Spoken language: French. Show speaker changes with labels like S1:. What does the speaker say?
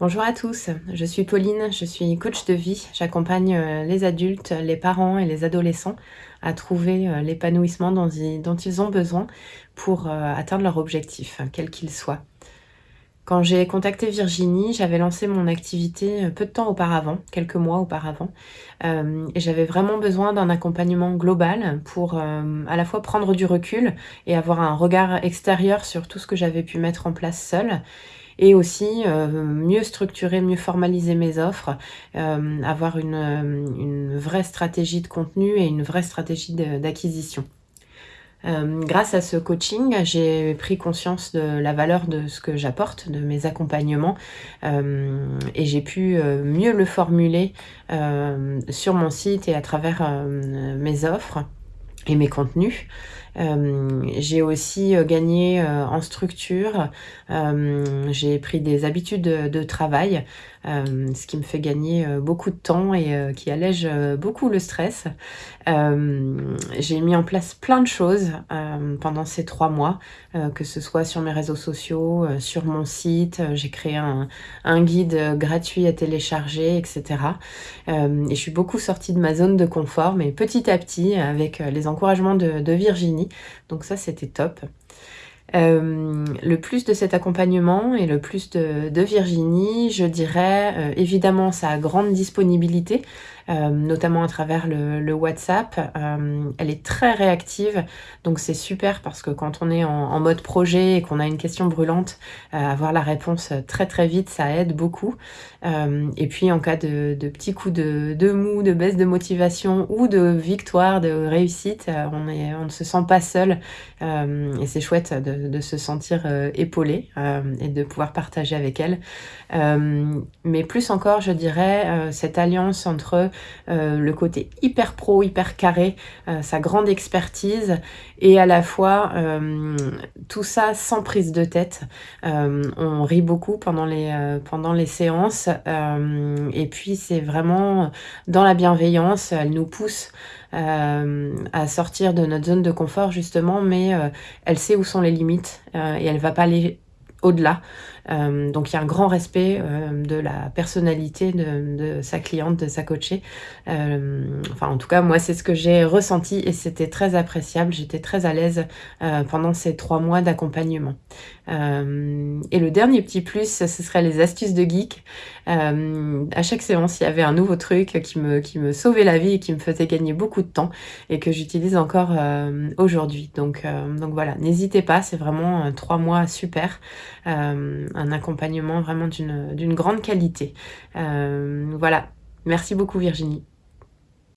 S1: Bonjour à tous, je suis Pauline, je suis coach de vie. J'accompagne euh, les adultes, les parents et les adolescents à trouver euh, l'épanouissement dont, ils ont besoin pour euh, atteindre leur objectif, quel qu'il soit. Quand j'ai contacté Virginie, j'avais lancé mon activité peu de temps auparavant, quelques mois auparavant, et j'avais vraiment besoin d'un accompagnement global pour à la fois prendre du recul et avoir un regard extérieur sur tout ce que j'avais pu mettre en place seule, et aussi euh, mieux structurer, mieux formaliser mes offres, euh, avoir une, vraie stratégie de contenu et une vraie stratégie d'acquisition. Euh, grâce à ce coaching, j'ai pris conscience de la valeur de ce que j'apporte, de mes accompagnements, euh, et j'ai pu euh, mieux le formuler sur mon site et à travers mes offres et mes contenus. Euh, j'ai aussi euh, gagné euh, en structure, j'ai pris des habitudes de, travail, ce qui me fait gagner beaucoup de temps et qui allège beaucoup le stress. j'ai mis en place plein de choses pendant ces trois mois, que ce soit sur mes réseaux sociaux, sur mon site, j'ai créé un, un, guide gratuit à télécharger, etc. et je suis beaucoup sortie de ma zone de confort, mais petit à petit, avec les encouragements de, Virginie, donc ça, c'était top. Euh, le plus de cet accompagnement et le plus de, Virginie, je dirais euh, évidemment sa grande disponibilité, euh, notamment à travers le, WhatsApp. elle est très réactive, donc c'est super parce que quand on est en, mode projet et qu'on a une question brûlante, avoir la réponse très très vite, ça aide beaucoup. et puis en cas de, petits coups de, de, mou, de baisse de motivation ou de victoire, de réussite, on, ne se sent pas seul et c'est chouette de de, se sentir euh, épaulée euh, et de pouvoir partager avec elle. Euh, mais plus encore, je dirais, cette alliance entre le côté hyper pro, hyper carré, sa grande expertise et à la fois tout ça sans prise de tête. on rit beaucoup pendant les, pendant les séances et puis c'est vraiment dans la bienveillance, elle nous pousse euh, à sortir de notre zone de confort justement, mais euh, elle sait où sont les limites euh, et elle va pas aller au-delà. Euh, donc il y a un grand respect euh, de la personnalité de, sa cliente, de sa coachée. Euh, enfin en tout cas moi c'est ce que j'ai ressenti et c'était très appréciable. J'étais très à l'aise pendant ces trois mois d'accompagnement. et le dernier petit plus, ce serait les astuces de geek. à chaque séance, il y avait un nouveau truc qui me, qui me sauvait la vie et qui me faisait gagner beaucoup de temps et que j'utilise encore aujourd'hui. Donc, donc voilà, n'hésitez pas, c'est vraiment trois mois super un accompagnement vraiment d'une grande qualité. Euh, voilà, merci beaucoup Virginie.